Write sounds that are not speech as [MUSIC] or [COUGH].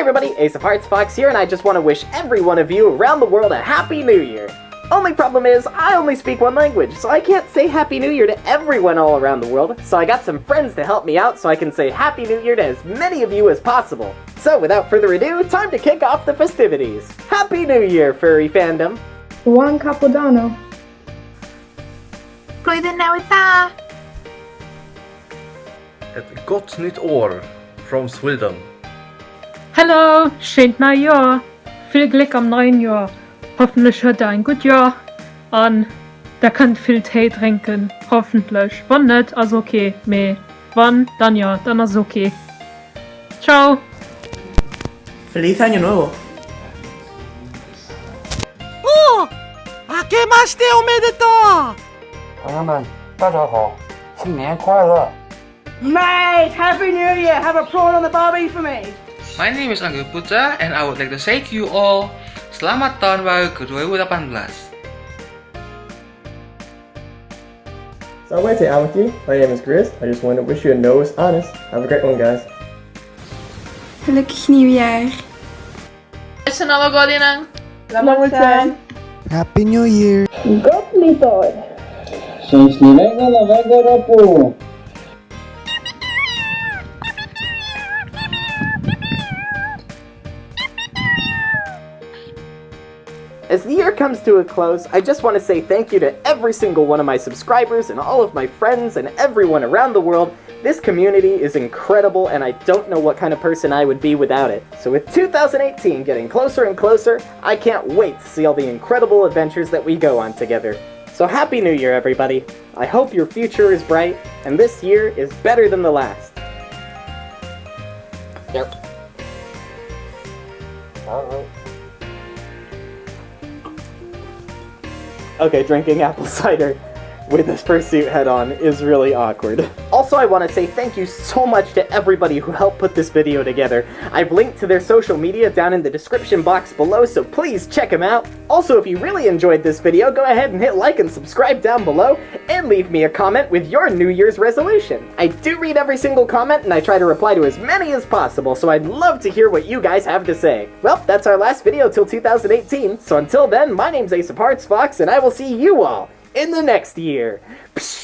Hi everybody, Ace of Hearts Fox here, and I just want to wish every one of you around the world a Happy New Year! Only problem is, I only speak one language, so I can't say Happy New Year to everyone all around the world, so I got some friends to help me out so I can say Happy New Year to as many of you as possible. So without further ado, time to kick off the festivities! Happy New Year, furry fandom! Juan Capodanno. Goeie Navidad! Ett gott nytt år from Sweden. Hallo, schönes Neujahr. Viel Glück am neuen Jahr. Hoffentlich hat er ein gutes Jahr. Und der kann viel Tee trinken. Hoffentlich. Wann nicht, also okay. Me. Wann, dann ja, dann ist okay. Ciao. ¡Feliz Año Nuevo! ¡Oh! ¡Akemashite omedetou! 朋友们，大家好，新年快乐！ Mate, Happy New Year! Have a prawn on the barbie for me! My name is Angga Putra and I would like to say to you all Selamat Tahun Baru ke 2018 Salve Amity, my name is Chris. I just want to wish you a nose honest. Have a great one, guys. Gelukkig nieuwjaar. Snälla godinen. Lamosan. Happy New Year! Gott nytt år. Szczęśliwego nowego roku! As the year comes to a close, I just want to say thank you to every single one of my subscribers and all of my friends and everyone around the world. This community is incredible and I don't know what kind of person I would be without it. So with 2018 getting closer and closer, I can't wait to see all the incredible adventures that we go on together. So Happy New Year everybody! I hope your future is bright and this year is better than the last. Yep. Alright. Okay, drinking apple [LAUGHS] cider with this fursuit head on is really awkward. Also, I want to say thank you so much to everybody who helped put this video together. I've linked to their social media down in the description box below, so please check them out. Also, if you really enjoyed this video, go ahead and hit like and subscribe down below, and leave me a comment with your New Year's resolution. I do read every single comment, and I try to reply to as many as possible, so I'd love to hear what you guys have to say. Well, that's our last video till 2018, so until then, my name's Ace of Hearts Fox, and I will see you all in the next year. Psh